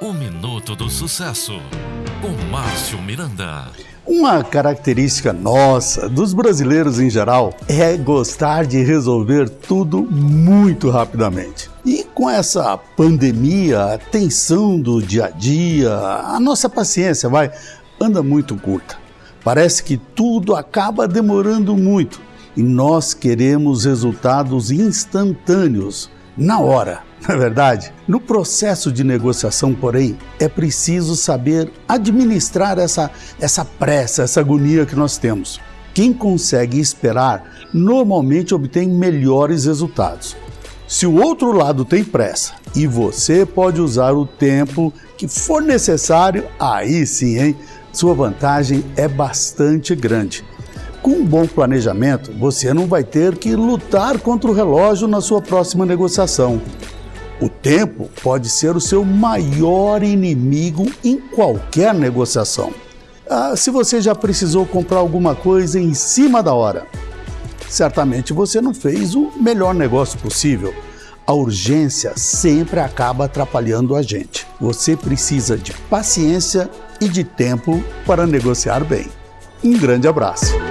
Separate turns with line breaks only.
O Minuto do Sucesso, com Márcio Miranda.
Uma característica nossa, dos brasileiros em geral, é gostar de resolver tudo muito rapidamente. E com essa pandemia, a tensão do dia a dia, a nossa paciência vai anda muito curta. Parece que tudo acaba demorando muito e nós queremos resultados instantâneos, na hora. Não é verdade? No processo de negociação, porém, é preciso saber administrar essa, essa pressa, essa agonia que nós temos. Quem consegue esperar normalmente obtém melhores resultados. Se o outro lado tem pressa e você pode usar o tempo que for necessário, aí sim, hein? Sua vantagem é bastante grande. Com um bom planejamento, você não vai ter que lutar contra o relógio na sua próxima negociação. O tempo pode ser o seu maior inimigo em qualquer negociação. Ah, se você já precisou comprar alguma coisa em cima da hora, certamente você não fez o melhor negócio possível. A urgência sempre acaba atrapalhando a gente. Você precisa de paciência e de tempo para negociar bem. Um grande abraço.